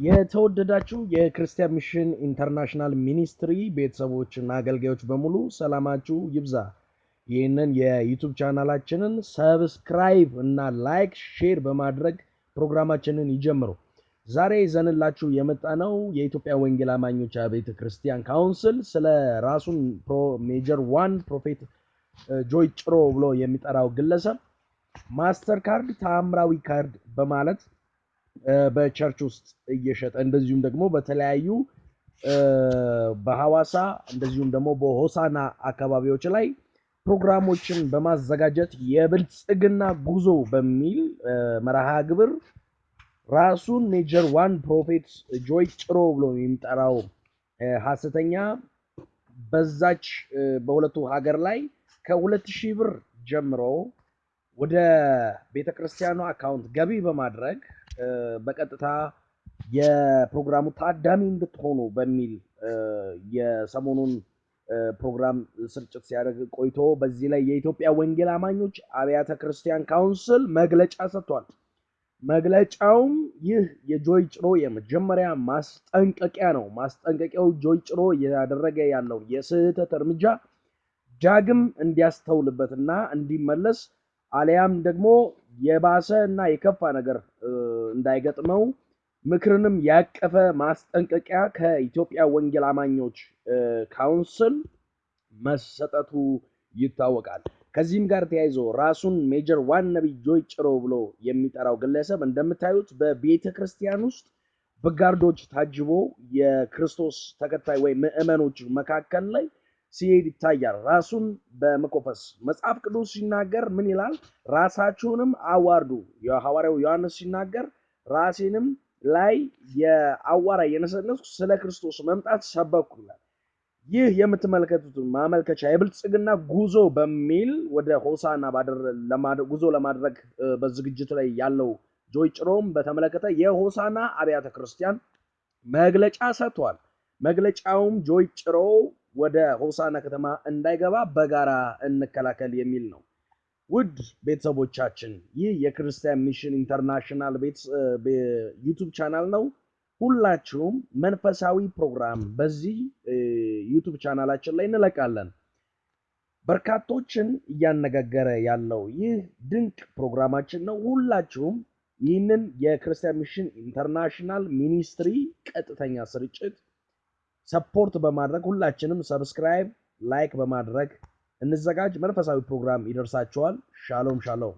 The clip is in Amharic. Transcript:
የተወደዳችሁ የ Christian Mission International Ministry ቤተሰቦችና አገልጋዮች በሙሉ ሰላማችሁ ይብዛ። ይህንን የ YouTube channel ኣችንን subscribe እና like፣ share በማድረግ ፕሮግራማችንን ይጀምሩ። ዛሬ ይዘንላችሁ የመጣነው የኢትዮጵያ ወንጌል አማኞች ቤተ ክርስቲያን council ስለ ራሱን Major One Prophet ጆይ ጭሮ ብሎ የሚጠራው ግለሰብ master card ተአምራዊ ካርድ በማለት በ church ውስጥ እየሸጠ እንደዚሁም ደግሞ በተለያዩ በሐዋሳ እንደዚሁም ደግሞ በሆሳና አካባቢዎች ላይ ፕሮግራሞችን በማዘጋጀት የብልጽግና ጉዞ በሚል መርሃ ግብር ራሱን Major One Prophet ጆይ ጭሮ ብሎ የሚጠራው ሐሰተኛ በዛች በሁለቱ ሀገር ላይ ከሁለት ሺህ ብር ጀምሮ ወደ ቤተ ክርስቲያኗ account ገቢ በማድረግ በቀጥታ የፕሮግራሙ ታዳሚ እንድትሆኑ በሚል የሰሞኑን ፕሮግራም ስርጭት ሲያደርግ ቆይቶ በዚህ ላይ የኢትዮጵያ ወንጌል አማኞች አብያተ ክርስቲያን council መግለጫ ሰጥቷል። መግለጫውም ይህ የጆይ ጭሮ የመጀመሪያ ማስጠንቀቂያ ነው። ማስጠንቀቂያው ጆይ ጭሮ እያደረገ ያለው የስህተት እርምጃ ዳግም እንዲያስተውልበትና እንዲመለስ አሊያም ደግሞ የባሰ እና የከፋ ነገር እንዳይገጥመው ምክርንም ያቀፈ ማስጠንቀቂያ ከኢትዮጵያ ወንጌል አማኞች council መሰጠቱ ይታወቃል። ከዚህም ጋር ተያይዞ ራሱን Major One ነቢይ ጆይ ጭሮ ብሎ የሚጠራው ግለሰብ እንደምታዩት በቤተ ክርስቲያን ውስጥ በ guard ኦች ታጅቦ የክርስቶስ ተከታይ ወይም ምዕመኖች መካከል ላይ ሲሄድ ይታያል። ራሱን በመኮፈስ መጽሐፍ ቅዱስ ሲናገር ምን ይላል? ራሳችሁንም አዋርዱ። የሐዋርያው ዮሐንስ ሲናገር ራሴንም ላይ የአዋራ የነሰነስኩ ስለ ክርስቶስ መምጣት ሰበኩ ይላል። ይህ የምትመለከቱት ማመልከቻ የብልጽግና ጉዞ በሚል ወደ ሆሳና ጉዞ ለማድረግ በዝግጅት ላይ ያለው ጆይ ጭሮም በተመለከተ የሆሳና አብያተ ክርስቲያን መግለጫ ሰጥቷል። መግለጫውም ጆይ ጭሮ ወደ ሆሳና ከተማ እንዳይገባ በጋራ እንከላከል የሚል ነው። ውድ ቤተሰቦቻችን ይህ የክርስቲያን Mission International YouTube ቻናል ነው። ሁላችሁም መንፈሳዊ ፕሮግራም በዚህ YouTube ቻናላችን ላይ እንለቃለን። በርካቶችን እያነጋገረ ያለው ይህ ድንቅ ፕሮግራማችን ነው። ሁላችሁም ይህንን የክርስቲያን Mission International Ministry ቀጥተኛ ስርጭት support በማድረግ ሁላችንም subscribe፣ like በማድረግ እንዘጋጅ። መንፈሳዊ ፕሮግራም ይደርሳችኋል። ሻሎም ሻሎም።